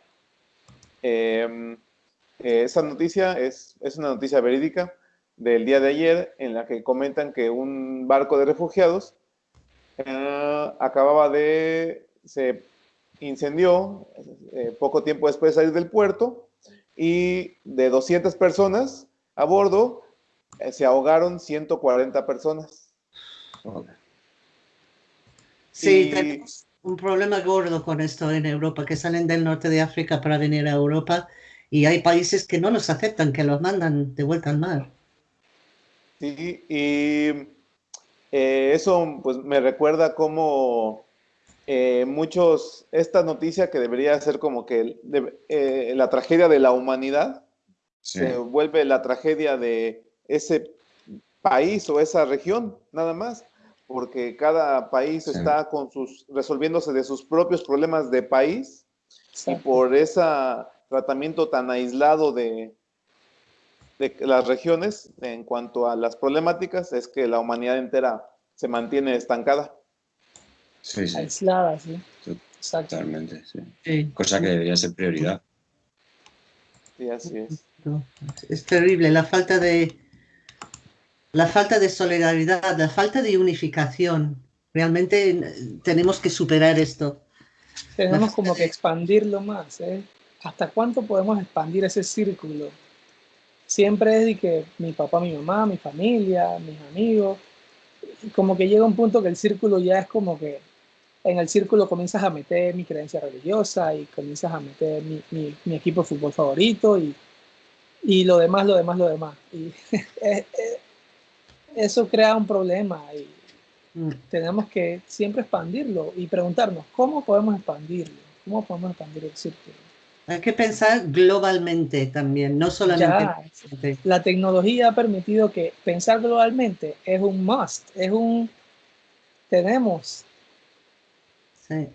Eh, esa noticia es, es una noticia verídica del día de ayer en la que comentan que un barco de refugiados eh, acababa de, se incendió eh, poco tiempo después de salir del puerto y de 200 personas a bordo se ahogaron 140 personas. Sí, tenemos un problema gordo con esto en Europa, que salen del norte de África para venir a Europa y hay países que no los aceptan, que los mandan de vuelta al mar. Sí, y eh, eso pues me recuerda como eh, muchos, esta noticia que debería ser como que eh, la tragedia de la humanidad se vuelve la tragedia de ese país o esa región, nada más porque cada país está con sus, resolviéndose de sus propios problemas de país y por ese tratamiento tan aislado de, de las regiones en cuanto a las problemáticas es que la humanidad entera se mantiene estancada. Sí, sí. Aislada, sí. Totalmente, sí. Cosa que debería ser prioridad. Sí, así es. Es terrible la falta de, la falta de solidaridad, la falta de unificación. Realmente eh, tenemos que superar esto. Tenemos como que expandirlo más. ¿eh? ¿Hasta cuánto podemos expandir ese círculo? siempre es de que mi papá, mi mamá, mi familia, mis amigos, como que llega un punto que el círculo ya es como que en el círculo comienzas a meter mi creencia religiosa y comienzas a meter mi, mi, equipo de fútbol favorito y, y, lo demás, lo demás, lo demás. Y eso crea un problema y mm. tenemos que siempre expandirlo y preguntarnos, ¿cómo podemos expandirlo? ¿Cómo podemos expandir el círculo? Hay que pensar globalmente también, no solamente. la tecnología ha permitido que pensar globalmente es un must, es un tenemos. Sí.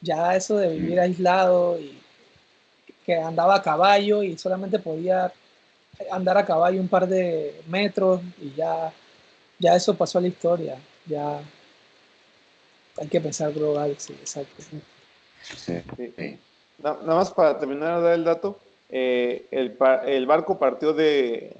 Ya eso de vivir aislado y que andaba a caballo y solamente podía andar a caballo un par de metros y ya, ya eso pasó a la historia. Ya hay que pensar global, sí, exacto. Sí, sí. Nada más para terminar de dar el dato, eh, el, el, barco partió de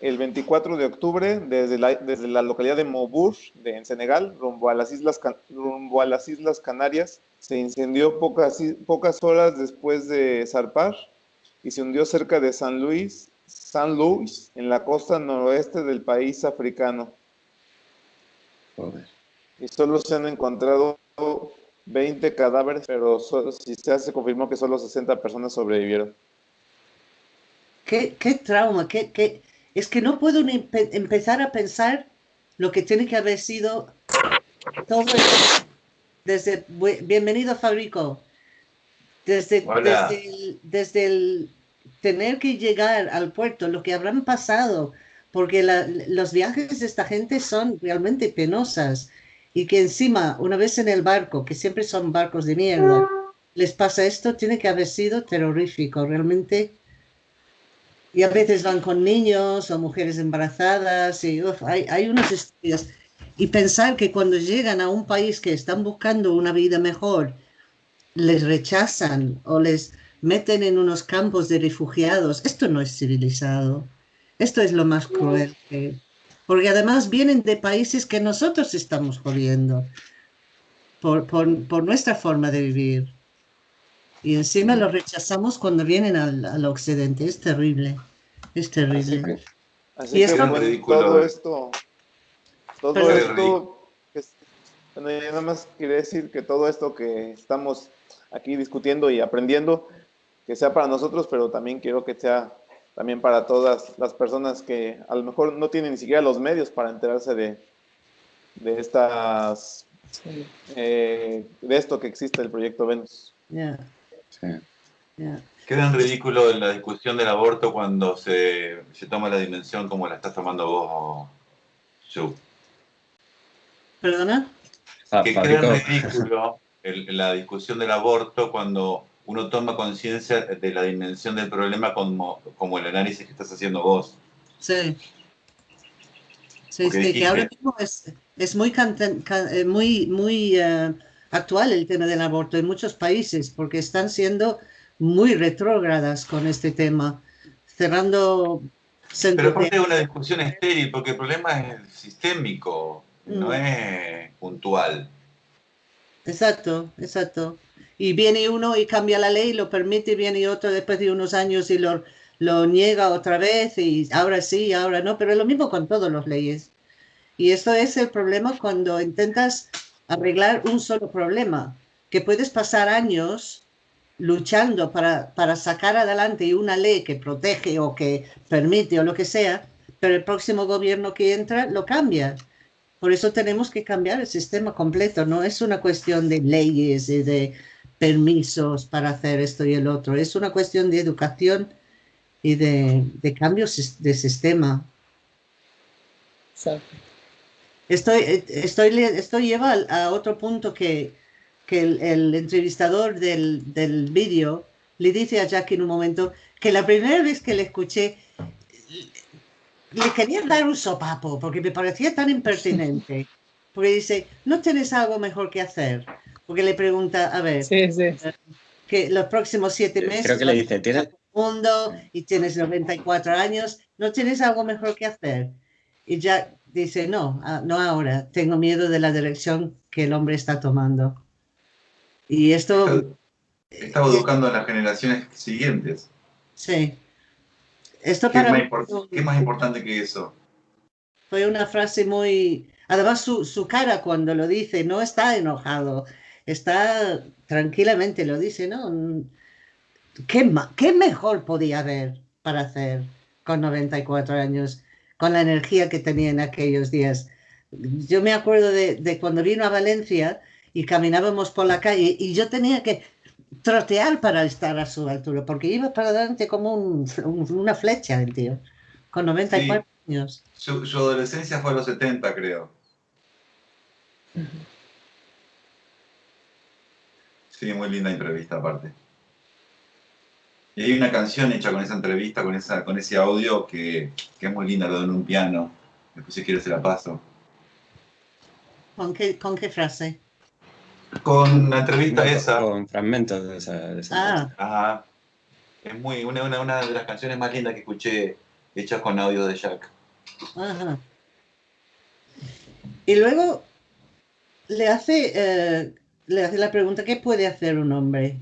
el 24 de octubre desde la, desde la localidad de Mobur, de, en Senegal, rumbo a, las islas, rumbo a las Islas Canarias. Se incendió pocas, pocas horas después de zarpar y se hundió cerca de San Luis, San Luis, en la costa noroeste del país africano. Y solo se han encontrado 20 cadáveres, pero si se hace, confirmó que solo 60 personas sobrevivieron. ¿Qué, qué trauma? ¿Qué, qué? Es que no puedo ni empezar a pensar lo que tiene que haber sido todo desde bienvenido Fabrico desde, desde el, desde, el, tener que llegar al puerto lo que habrán pasado porque los viajes de esta gente son realmente penosas y que encima, una vez en el barco, que siempre son barcos de mierda, les pasa esto, tiene que haber sido terrorífico, realmente. Y a veces van con niños o mujeres embarazadas y hay, hay unas historias. Y pensar que cuando llegan a un país que están buscando una vida mejor, les rechazan o les meten en unos campos de refugiados, esto no es civilizado. Esto es lo más cruel porque además vienen de países que nosotros estamos jodiendo por, por, nuestra forma de vivir. Y encima lo rechazamos cuando vienen al, occidente. Es terrible. Es terrible. Así y esto, todo esto, todo esto, bueno, yo nada más quería decir que todo esto que estamos aquí discutiendo y aprendiendo, que sea para nosotros, pero también quiero que sea también para todas las personas que a lo mejor no tienen ni siquiera los medios para enterarse de, de estas eh, de esto que existe el proyecto Venus. Queda en ridículo en la discusión del aborto cuando se, se toma la dimensión como la estás tomando vos, Joe. ¿Perdona? Que queda en ridículo la discusión del aborto cuando uno toma conciencia de la dimensión del problema como, como el análisis que estás haciendo vos. Sí. Sí, que ahora mismo es, es muy, eh, muy, muy uh, actual el tema del aborto en muchos países porque están siendo muy retrógradas con este tema, cerrando... Pero aparte es una discusión estéril porque el problema es sistémico, no mm. es puntual. Exacto, exacto y viene uno y cambia la ley, lo permite, viene otro después de unos años y lo, lo niega otra vez y ahora sí, ahora no, pero es lo mismo con todas las leyes. Y esto es el problema cuando intentas arreglar un solo problema, que puedes pasar años luchando para, para sacar adelante una ley que protege o que permite o lo que sea, pero el próximo gobierno que entra lo cambia. Por eso tenemos que cambiar el sistema completo, no es una cuestión de leyes y de permisos para hacer esto y el otro. Es una cuestión de educación y de, de cambios de sistema. Estoy, estoy, esto lleva a otro punto que, que el, entrevistador del, del vídeo le dice a Jackie en un momento que la primera vez que le escuché le quería dar un sopapo porque me parecía tan impertinente. Porque dice, ¿no tienes algo mejor que hacer? Porque le pregunta, a ver, que los próximos siete meses... Creo que le dice, ¿tienes? Mundo y tienes 94 años, ¿no tienes algo mejor que hacer? Y ya dice, no, no ahora, tengo miedo de la dirección que el hombre está tomando. Y esto... Está, educando a las generaciones siguientes. Sí. Esto ¿Qué, para más mí qué más importante que eso? fue una frase muy... Además, su, su cara cuando lo dice no está enojado, está tranquilamente, lo dice, ¿no? ¿Qué, qué mejor podía haber para hacer con 94 años, con la energía que tenía en aquellos días? Yo me acuerdo de, de cuando vino a Valencia y caminábamos por la calle y yo tenía que trotear para estar a su altura, porque iba para adelante como un- un- una flecha el tío, con 94 años. Su, su adolescencia fue a los 70, creo. Sí, muy linda entrevista aparte. Y hay una canción hecha con esa entrevista, con, esa, con ese audio, que, que es muy linda, lo de en un piano. Después si quieres se la paso. ¿Con qué, con qué frase? Con la entrevista esa. Con fragmentos de esa. de esa Ah, Ajá. Es muy, una, una, una de las canciones más lindas que escuché hechas con audio de Jack. ajá. Y luego le hace, eh, le hace la pregunta, ¿qué puede hacer un hombre?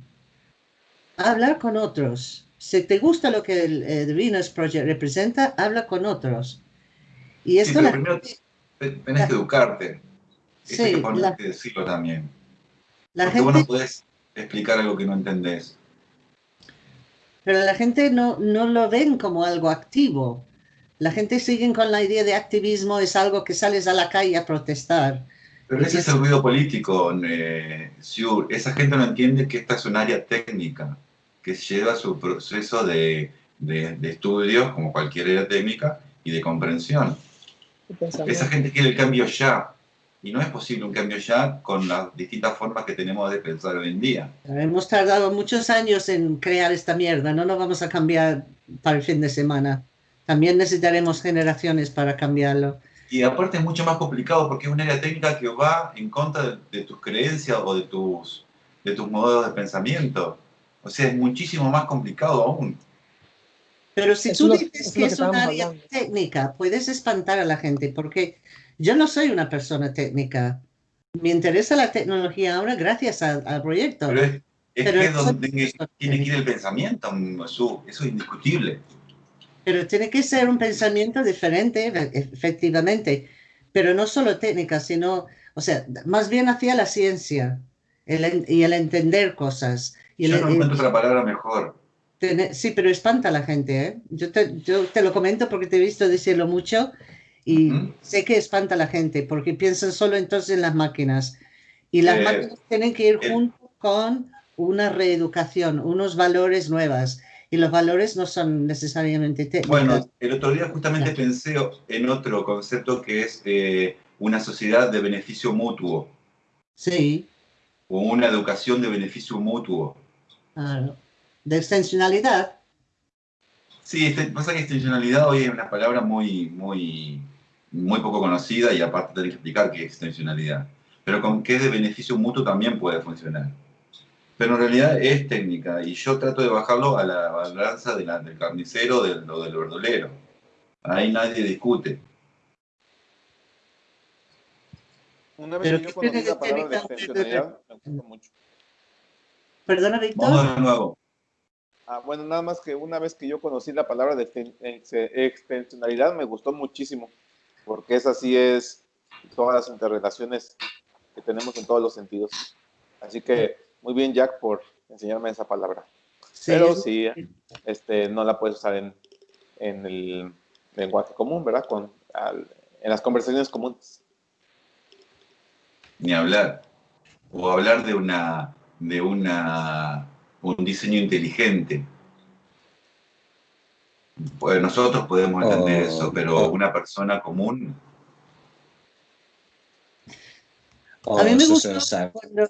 Hablar con otros. Si te gusta lo que el, eh, The Venus Project representa, habla con otros. Y Sí, esto pero la primero tenés que educarte. Eso Sí, que la- que decirlo también. la Porque vos gente no podés explicar algo que no entendés. Pero la gente no, no lo ven como algo activo. La gente sigue con la idea de activismo, es algo que sales a la calle a protestar. Pero ese es el ruido político, eh, Siur. Esa gente no entiende que esta es un área técnica, que lleva su proceso de, de, de estudio, como cualquier área técnica, y de comprensión. Esa gente quiere el cambio ya. Y no es posible un cambio ya con las distintas formas que tenemos de pensar hoy en día. Hemos tardado muchos años en crear esta mierda, no nos vamos a cambiar para el fin de semana. También necesitaremos generaciones para cambiarlo. Y aparte es mucho más complicado porque es un área técnica que va en contra de, de tus creencias o de tus, de tus modos de pensamiento. O sea, es muchísimo más complicado aún. Pero si Eso tú dices eso es que es un área hablando. técnica, puedes espantar a la gente, porque yo no soy una persona técnica. Me interesa la tecnología ahora gracias a- al proyecto. Pero es, es Pero que es eso- donde tiene, que ir el pensamiento, Jesús. Eso es indiscutible. Pero tiene que ser un pensamiento diferente, e- efectivamente. Pero no solo técnica, sino, o sea, más bien hacia la ciencia el en- y el entender cosas. Y Yo el- no el encuentro otra palabra mejor. tener- sí, pero espanta a la gente, ¿eh? Yo te, yo te lo comento porque te he visto decirlo mucho y sé que espanta a la gente porque piensan solo entonces en las máquinas. Y las Eh, máquinas tienen que ir eh. junto con una reeducación, unos valores nuevos. Y los valores no son necesariamente técnicos. Bueno, el otro día justamente pensé en otro concepto que es eh, una sociedad de beneficio mutuo Sí, o una educación de beneficio mutuo. claro. De extensionalidad. Sí, este, pasa que extensionalidad hoy es una palabra muy, muy, muy poco conocida y aparte tenés que explicar qué es extensionalidad. Pero con qué de beneficio mutuo también puede funcionar. Pero en realidad es técnica y yo trato de bajarlo a la balanza de la- del carnicero del, o del verdolero. Ahí nadie discute. Una vez Pero que yo ¿qué conocí la palabra de extensionalidad, me gustó mucho. Perdona, Víctor. Vamos de nuevo. Ah, bueno, nada más que una vez que yo conocí la palabra de exten- ex- extensionalidad, me gustó muchísimo, porque esa sí es todas las interrelaciones que tenemos en todos los sentidos. Así que muy bien, Jack, por enseñarme esa palabra. Sí, Pero es- sí, este, no la puedes usar en, en el lenguaje común, ¿verdad? Con, al- en las conversaciones comunes. Ni hablar. O hablar de una de una un diseño inteligente. Pues nosotros podemos entender O- eso, pero una persona común O A mí me gustó saber- cuando-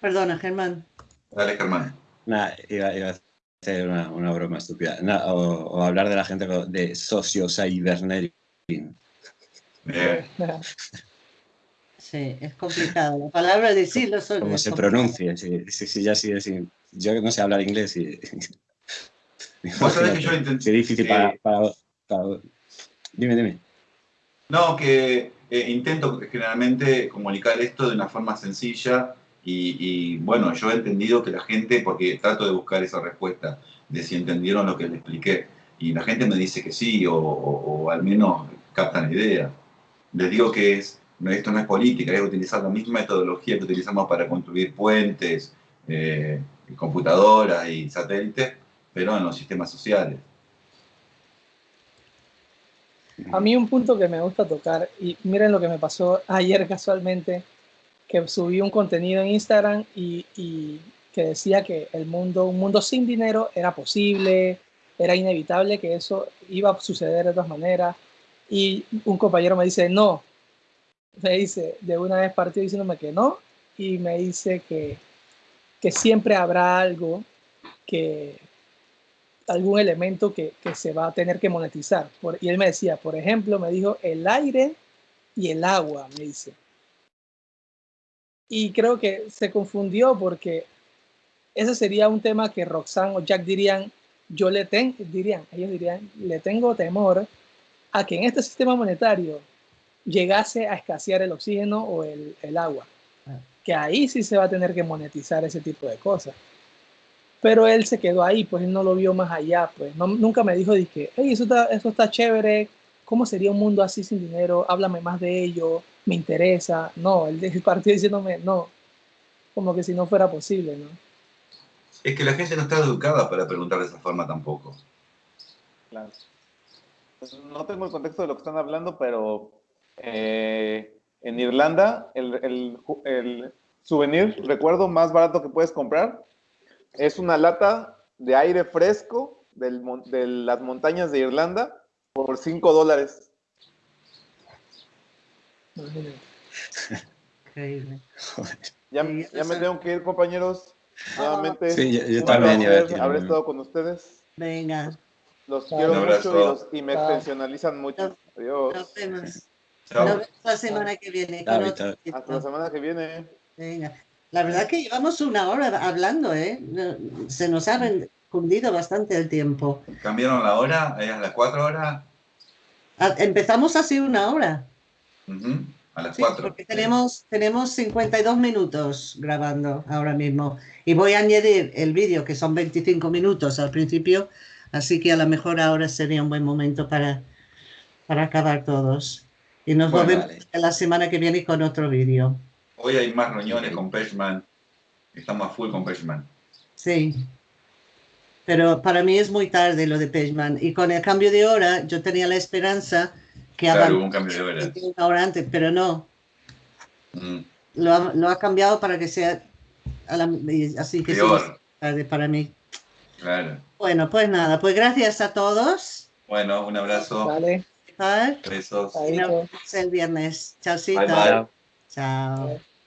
Perdona, Germán. Dale, Germán. Nah, iba, iba a hacer una, una broma estúpida. Nah, o, o hablar de la gente de socio-cybernetic. Eh, Sí, es complicado. La palabra decirlo solo Como es se pronuncie. Sí, sí, sí, ya sí, sí. Yo no sé hablar inglés y. Vos sabés que yo intenté- Sí, difícil eh, para, para- para- Dime, dime. No, que eh, intento generalmente comunicar esto de una forma sencilla y, y, bueno, yo he entendido que la gente, porque trato de buscar esa respuesta de si entendieron lo que les expliqué, Y la gente me dice que sí, o, al menos captan la idea. Les digo que es, esto no es política, es utilizar la misma metodología que utilizamos para construir puentes, eh, computadoras y satélites, pero en los sistemas sociales. A mí un punto que me gusta tocar, y miren lo que me pasó ayer casualmente, que subí un contenido en Instagram y, que decía que el mundo, un mundo sin dinero era posible, era inevitable que eso iba a suceder de todas maneras. Y un compañero me dice, no, me dice, de una vez partió diciéndome que no, y me dice que, que siempre habrá algo que, algún elemento que, que, se va a tener que monetizar. Por, y él me decía, por ejemplo, me dijo el aire y el agua, me dice. Y creo que se confundió porque ese sería un tema que Roxanne o Jack dirían, yo le tengo, dirían, ellos dirían, le tengo temor a que en este sistema monetario llegase a escasear el oxígeno o el, el agua. Ah. Que ahí sí se va a tener que monetizar ese tipo de cosas. Pero él se quedó ahí, pues él no lo vio más allá, pues nunca me dijo, dije, hey, eso está, eso está chévere, ¿cómo sería un mundo así sin dinero? Háblame más de ello, me interesa. No, él partió diciéndome, no, como que si no fuera posible, ¿no? Es que la gente no está educada para preguntar de esa forma tampoco. Claro. No tengo el contexto de lo que están hablando, pero eh, en Irlanda el, el, el souvenir, recuerdo, más barato que puedes comprar es una lata de aire fresco de las montañas de Irlanda por 5 dólares. Increíble. Ya, ya me tengo que ir, compañeros. Nuevamente. Sí, yo, también. Habré estado con ustedes. Venga. Los quiero mucho y, me extensionalizan mucho. Adiós. Nos vemos. Nos vemos la semana que viene. Hasta la semana que viene. Venga. La verdad que llevamos una hora hablando, ¿eh? Se nos ha fundido bastante el tiempo. ¿Cambiaron la hora? ¿Es a las cuatro horas? Ah, empezamos así una hora. A las cuatro. Porque tenemos, tenemos 52 minutos grabando ahora mismo. Y voy a añadir el vídeo, que son 25 minutos al principio. Así que a lo mejor ahora sería un buen momento para, para acabar todos. Y nos vemos la semana que viene con otro vídeo. Hoy hay más reuniones con Peshman. Estamos a full con Peshman. Sí. Pero para mí es muy tarde lo de Peshman. Y con el cambio de hora, yo tenía la esperanza que claro, hubo un cambio de hora. Una hora antes, pero no. Mm. Lo, ha, lo, ha, cambiado para que sea así que Peor. tarde para mí. Claro. Bueno, pues nada, pues gracias a todos. Bueno, un abrazo. Vale. Besos. Nos vemos el viernes. Chao. Bye, bye. Chao.